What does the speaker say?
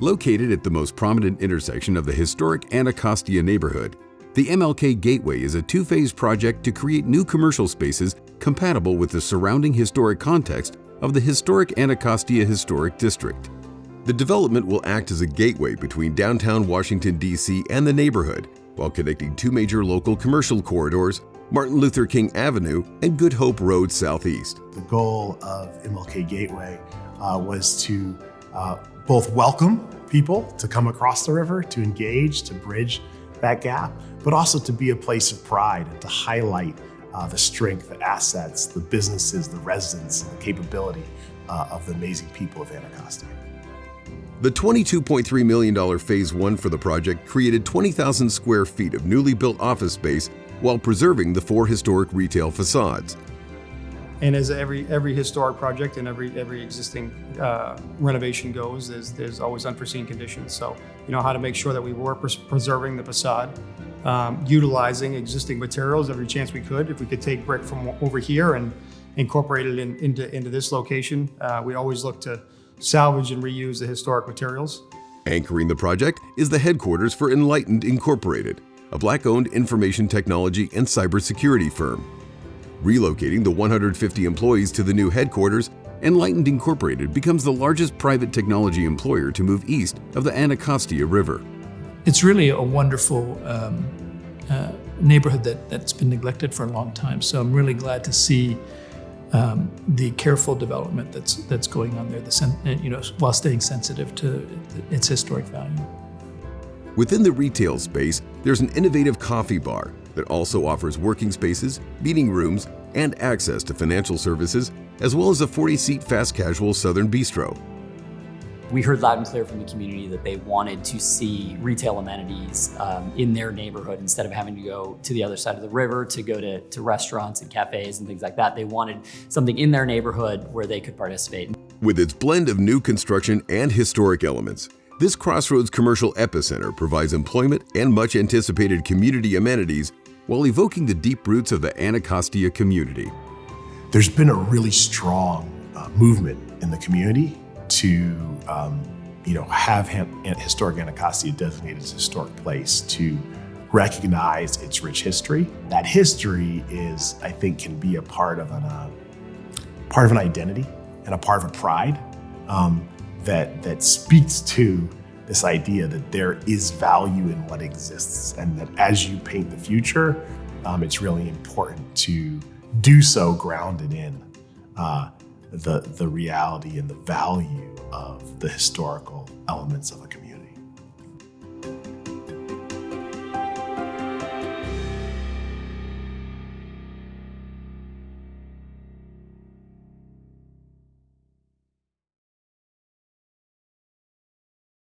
Located at the most prominent intersection of the historic Anacostia neighborhood, the MLK Gateway is a two-phase project to create new commercial spaces compatible with the surrounding historic context of the historic Anacostia Historic District. The development will act as a gateway between downtown Washington, D.C. and the neighborhood while connecting two major local commercial corridors, Martin Luther King Avenue and Good Hope Road Southeast. The goal of MLK Gateway uh, was to uh, both welcome people to come across the river, to engage, to bridge that gap, but also to be a place of pride and to highlight uh, the strength, the assets, the businesses, the residents, and the capability uh, of the amazing people of Anacostia. The $22.3 million Phase 1 for the project created 20,000 square feet of newly built office space while preserving the four historic retail facades. And as every every historic project and every every existing uh, renovation goes, there's there's always unforeseen conditions. So you know how to make sure that we were pres preserving the facade, um, utilizing existing materials every chance we could. If we could take brick from over here and incorporate it in, into into this location, uh, we always look to salvage and reuse the historic materials. Anchoring the project is the headquarters for Enlightened Incorporated, a black-owned information technology and cybersecurity firm. Relocating the 150 employees to the new headquarters, Enlightened Incorporated becomes the largest private technology employer to move east of the Anacostia River. It's really a wonderful um, uh, neighborhood that, that's been neglected for a long time. So I'm really glad to see um, the careful development that's that's going on there, the you know, while staying sensitive to its historic value. Within the retail space, there's an innovative coffee bar that also offers working spaces, meeting rooms, and access to financial services, as well as a 40-seat fast casual Southern Bistro. We heard loud and clear from the community that they wanted to see retail amenities um, in their neighborhood instead of having to go to the other side of the river to go to, to restaurants and cafes and things like that. They wanted something in their neighborhood where they could participate. With its blend of new construction and historic elements, this Crossroads commercial epicenter provides employment and much anticipated community amenities while evoking the deep roots of the Anacostia community. There's been a really strong uh, movement in the community to um, you know, have historic Anacostia designated as a historic place to recognize its rich history. That history is, I think, can be a part of an, uh, part of an identity and a part of a pride. Um, that, that speaks to this idea that there is value in what exists and that as you paint the future, um, it's really important to do so grounded in uh, the, the reality and the value of the historical elements of a